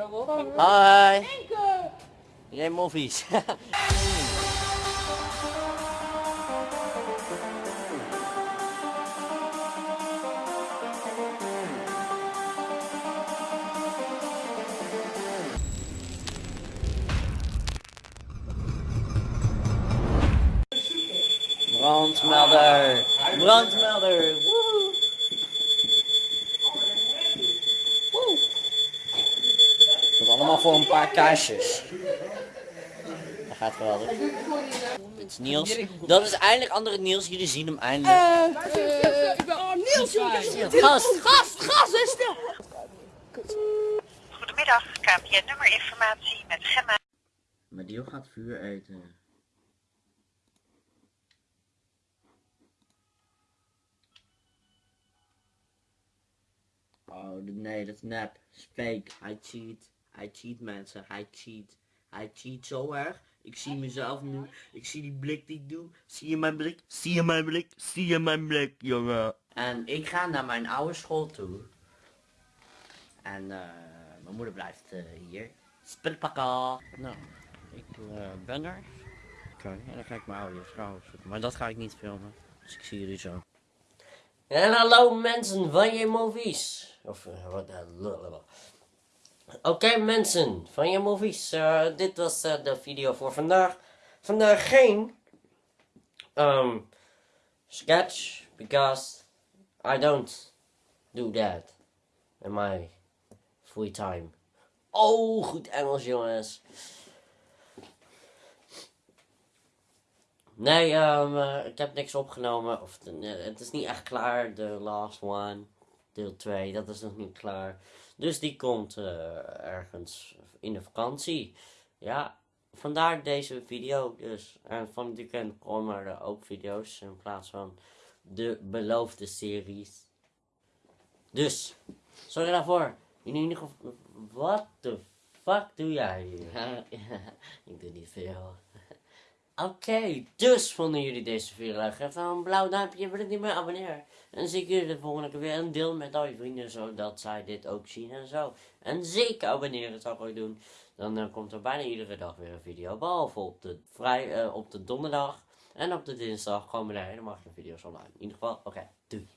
Hi. Jij movies. Brandmelder. Brandmelder. Woehoe. Woe. Dat allemaal voor een paar kaarsjes. Dat gaat geweldig. Dit is Niels. Dat is eindelijk andere Niels. Jullie zien hem eindelijk. ik ben oh, Niels, Gast. Gast, gast, is stil. Goedemiddag, KPN nummerinformatie met Gemma. Maar die gaat vuur eten. Oh, nee, dat is nep. Fake. Hij cheat. Hij cheat mensen. Hij cheat. Hij cheat zo erg. Ik zie mezelf nu. Ik zie die blik die ik doe. Zie je mijn blik? Zie je mijn blik? Zie je mijn blik, jongen? En ik ga naar mijn oude school toe. En eh, mijn moeder blijft eh, hier. Spul pakken. Nou, ik eh, ben er. Oké, en dan ga ik mijn oude vrouw zoeken. Maar dat ga ik niet filmen. Dus ik zie jullie zo. En hallo mensen van je movies. Of wat uh, Oké mensen van je movies. eh, dit was eh, de video voor vandaag. Vandaag geen um, sketch. Because I don't do that in my free time. Oh, goed Engels jongens. Nee, ehm, eh, ik heb niks opgenomen. Of, het is niet echt klaar. De last one. Deel 2. Dat is nog niet klaar. Dus die komt eh, ergens in de vakantie. Ja, vandaar deze video dus. En van het weekend komen er ook video's in plaats van de beloofde series. Dus, sorry daarvoor. In ieder geval, wat de fuck doe jij hier? ik doe niet veel. Oké, dus vonden jullie deze video leuk? Geef dan een blauw duimpje, wil het niet meer abonneren. En zie ik jullie de volgende keer weer en deel met al je vrienden zodat zij dit ook zien en zo. En zeker abonneren zou ik ook doen. Dan eh, komt er bijna iedere dag weer een video. Behalve op de, vrij, eh, op de donderdag en op de dinsdag komen er geen video's online. In ieder geval, oké, doei.